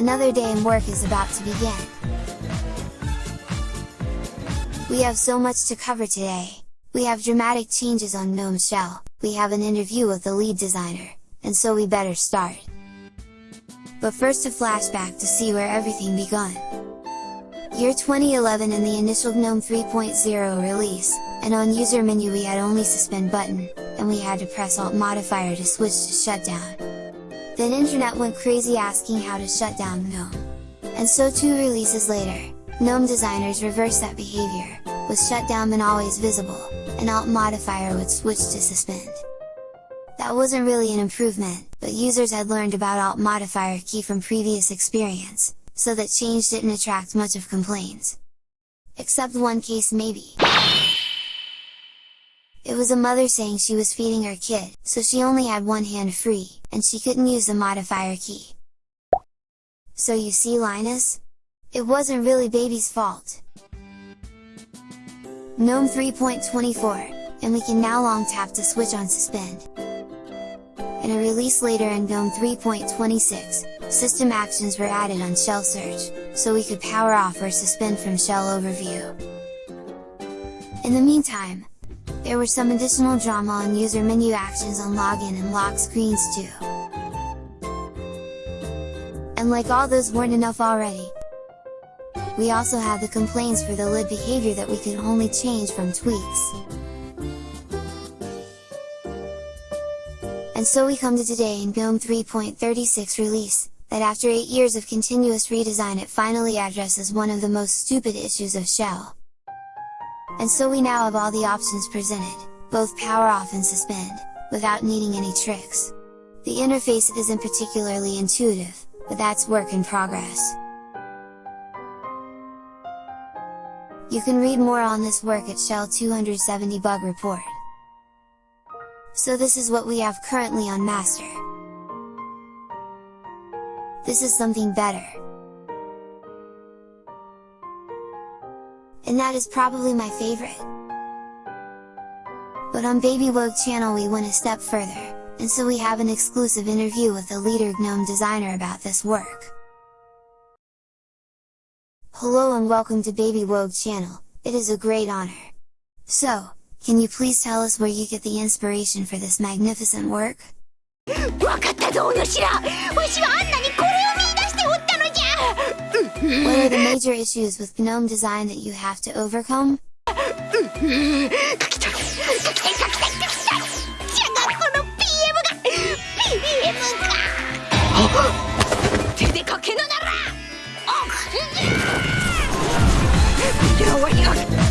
Another day in work is about to begin. We have so much to cover today. We have dramatic changes on GNOME Shell, we have an interview with the lead designer, and so we better start. But first a flashback to see where everything begun. Year 2011 and the initial GNOME 3.0 release, and on user menu we had only suspend button, and we had to press alt modifier to switch to shutdown. Then internet went crazy asking how to shut down GNOME. And so two releases later, GNOME designers reversed that behavior, with shutdown and always visible, and alt modifier would switch to suspend. That wasn't really an improvement, but users had learned about alt modifier key from previous experience, so that change didn't attract much of complaints. Except one case maybe. It was a mother saying she was feeding her kid, so she only had one hand free, and she couldn't use the modifier key. So you see Linus? It wasn't really baby's fault. GNOME 3.24, and we can now long tap to switch on suspend. In a release later in GNOME 3.26, system actions were added on shell search, so we could power off or suspend from shell overview. In the meantime, there were some additional drama on user menu actions on login and lock screens too. And like all those weren't enough already, we also had the complaints for the lid behavior that we could only change from tweaks. And so we come to today in GNOME 3.36 release, that after 8 years of continuous redesign it finally addresses one of the most stupid issues of Shell, and so we now have all the options presented, both power off and suspend, without needing any tricks. The interface isn't particularly intuitive, but that's work in progress. You can read more on this work at Shell 270 bug report. So this is what we have currently on master. This is something better. And that is probably my favorite. But on Baby Wogue channel we went a step further, and so we have an exclusive interview with the leader GNOME designer about this work. Hello and welcome to Baby Wogue channel, it is a great honor. So, can you please tell us where you get the inspiration for this magnificent work? what are the major issues with GNOME design that you have to overcome?